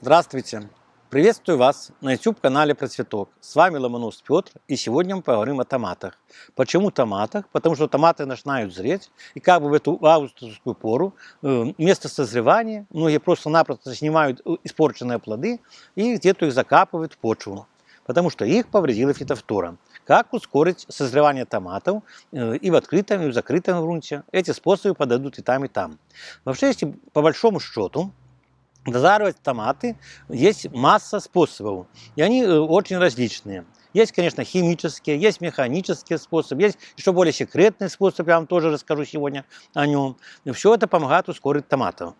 Здравствуйте! Приветствую вас на YouTube-канале Процветок. С вами Ломонос Петр, и сегодня мы поговорим о томатах. Почему томатах? Потому что томаты начинают зреть, и как бы в эту августовскую пору э, место созревания многие просто-напросто снимают э, испорченные плоды и где-то их закапывают в почву, потому что их повредила фитофтора. Как ускорить созревание томатов э, и в открытом, и в закрытом грунте? Эти способы подойдут и там, и там. Вообще, если по большому счету, Дозаривать томаты есть масса способов, и они э, очень различные. Есть, конечно, химические, есть механические способы, есть еще более секретный способ, я вам тоже расскажу сегодня о нем. Все это помогает ускорить томатов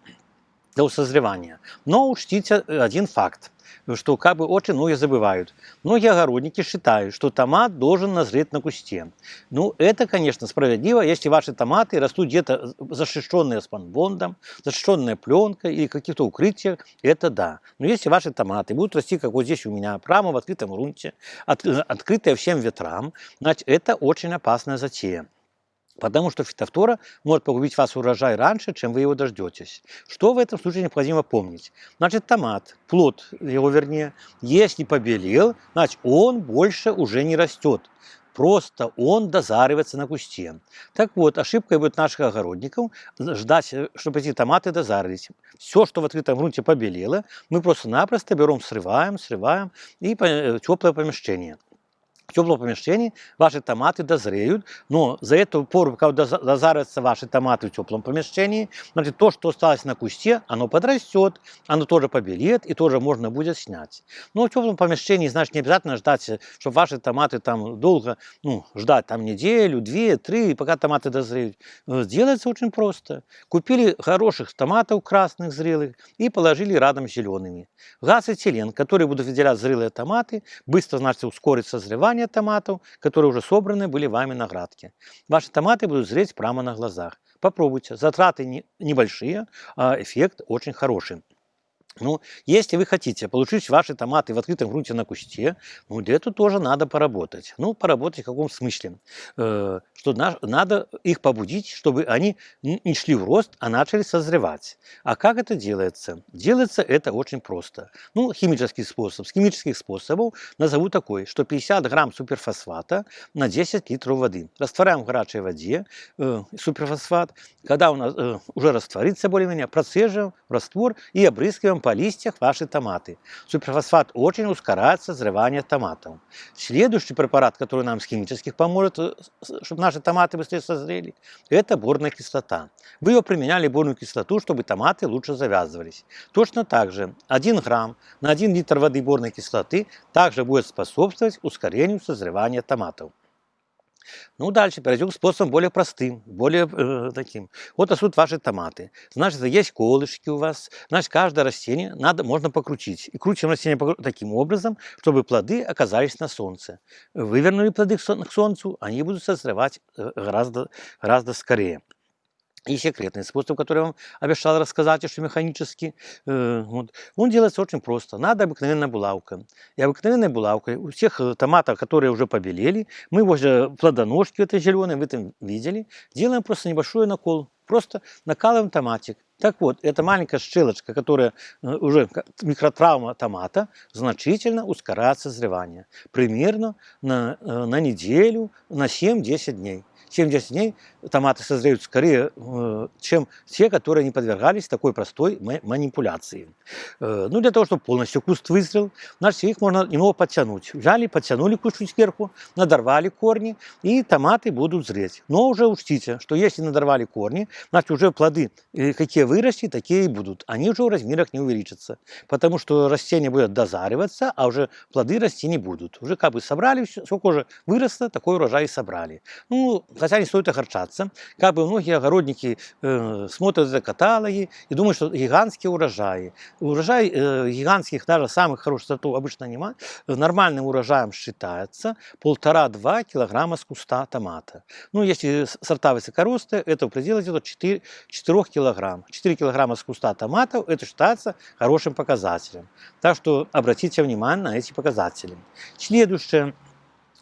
до созревания. Но учтите один факт что как бы очень многие забывают. Многие огородники считают, что томат должен назреть на кусте. Ну, это, конечно, справедливо, если ваши томаты растут где-то защищенные спанбондом, защищенная пленкой или каких-то укрытиях, это да. Но если ваши томаты будут расти, как вот здесь у меня, прямо в открытом грунте, от, открытые всем ветрам, значит, это очень опасная затея. Потому что фитофтора может погубить вас урожай раньше, чем вы его дождетесь. Что в этом случае необходимо помнить? Значит, томат, плод его вернее, если побелел, значит, он больше уже не растет. Просто он дозаривается на кусте. Так вот, ошибкой будет наших огородников ждать, чтобы эти томаты дозарились. Все, что в открытом грунте побелело, мы просто-напросто берем, срываем, срываем и в теплое помещение теплом помещении ваши томаты дозреют, но за эту пору, когда дозарятся ваши томаты в теплом помещении, значит, то, что осталось на кусте, оно подрастет, оно тоже побелеет и тоже можно будет снять. Но в теплом помещении, значит, не обязательно ждать, чтобы ваши томаты там долго, ну, ждать там неделю, две, три, пока томаты дозреют. Делается очень просто. Купили хороших томатов красных, зрелых, и положили рядом с зелеными. Газ этилен, который будут выделять зрелые томаты, быстро, значит, ускорит созревание, собрания томатов, которые уже собраны были вами на градке. Ваши томаты будут зреть прямо на глазах. Попробуйте. Затраты небольшие, а эффект очень хороший. Ну, если вы хотите получить ваши томаты в открытом грунте на кусте, ну, для этого тоже надо поработать. Ну, поработать в каком смысле? Э, что на, надо их побудить, чтобы они не шли в рост, а начали созревать. А как это делается? Делается это очень просто. Ну, химический способ. С химических способов назову такой, что 50 грамм суперфосфата на 10 литров воды. Растворяем в горячей воде э, суперфосфат. Когда у нас э, уже растворится более-менее, процеживаем раствор и обрызгиваем по листьях ваши томаты. Суперфосфат очень ускоряет созревание томатов. Следующий препарат, который нам с химических поможет, э, чтобы наши томаты быстрее созрели, это борная кислота. Вы ее применяли борную кислоту, чтобы томаты лучше завязывались. Точно так же 1 грамм на 1 литр воды борной кислоты также будет способствовать ускорению созревания томатов. Ну, дальше перейдем к способам более простым, более э, таким. Вот растут ваши томаты. Значит, есть колышки у вас. Значит, каждое растение надо, можно покрутить. И крутим растение таким образом, чтобы плоды оказались на солнце. Вывернули плоды к солнцу, они будут созревать э, гораздо, гораздо скорее. И секретный способ, который я вам обещал рассказать, что механически, э, вот, он делается очень просто. Надо обыкновенная булавка. И обыкновенной булавкой у всех э, томатов, которые уже побелели, мы возле плодоножки этой зеленой, вы там видели, делаем просто небольшой накол. Просто накалываем томатик. Так вот, эта маленькая щелочка, которая э, уже микротравма томата, значительно ускоряет созревание. Примерно на, на неделю, на 7-10 дней. 7-10 дней томаты созреют скорее, э, чем те, которые не подвергались такой простой манипуляции. Э, ну, для того, чтобы полностью куст вызрел, значит, их можно немного подтянуть. Взяли, подтянули куст сверху, надорвали корни, и томаты будут зреть. Но уже учтите, что если надорвали корни, значит, уже плоды, э, какие вырасти, такие и будут. Они уже в размерах не увеличатся, потому что растение будет дозариваться, а уже плоды расти не будут. Уже как бы собрали, сколько уже выросло, такой урожай и собрали. Ну, хотя не стоит огорчаться. Как бы многие огородники э, смотрят за каталоги и думают, что гигантские урожаи. Урожай э, гигантских, даже самых хороших сортов обычно нема. Нормальным урожаем считается полтора-два килограмма с куста томата. Ну, если сорта высокоростые, это в пределах 4, 4 килограмм. 4 килограмма с куста томатов, это считается хорошим показателем. Так что обратите внимание на эти показатели. Следующее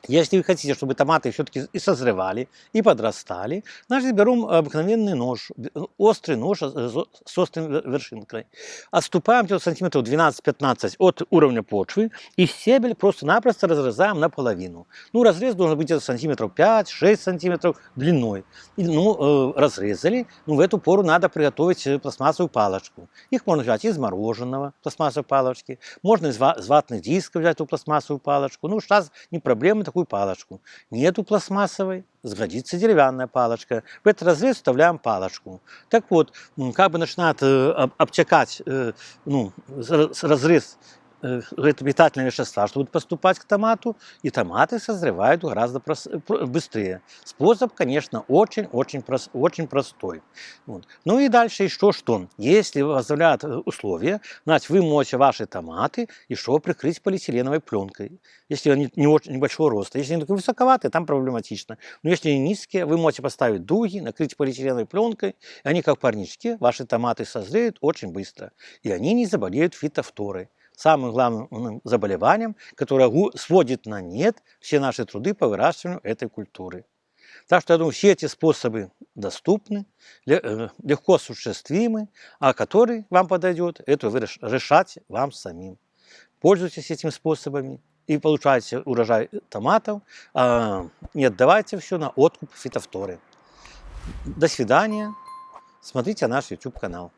Если вы хотите, чтобы томаты все-таки и созревали, и подрастали, значит берем обыкновенный нож, б- острый нож с с вер- вершинкой. Отступаем где-то сантиметров 12-15 от уровня почвы и стебель просто-напросто разрезаем наполовину. Ну, разрез должен быть где-то сантиметров 5-6 сантиметров длиной. И, ну, э, разрезали, ну, в эту пору надо приготовить э, пластмассовую палочку. Их можно взять из мороженого, пластмассовой палочки, можно из ватных дисков взять эту пластмассовую палочку. Ну, сейчас не проблема такую палочку. Нету пластмассовой, сгодится деревянная палочка. В этот разрез вставляем палочку. Так вот, как бы начинает э, об- обтекать э, ну, разрез питательные вещества, что будут поступать к томату, и томаты созревают гораздо быстрее. Способ, конечно, очень-очень прос- очень простой. Вот. Ну и дальше еще что? Если позволяют э, условия, значит, вы моете ваши томаты еще прикрыть полиэтиленовой пленкой. Если они не очень небольшого роста. Если они такие высоковатые, там проблематично. Но если они низкие, вы можете поставить дуги, накрыть полиэтиленовой пленкой, и они, как парнички, ваши томаты созреют очень быстро. И они не заболеют фитофторой. Самым главным заболеванием, которое сводит на нет все наши труды по выращиванию этой культуры. Так что, я думаю, все эти способы доступны, э, легко осуществимы, а который вам подойдет, это вы реш- решать вам самим. Пользуйтесь этими способами и получайте урожай томатов, а не отдавайте все на откуп фитофторы. До свидания. Смотрите наш YouTube канал.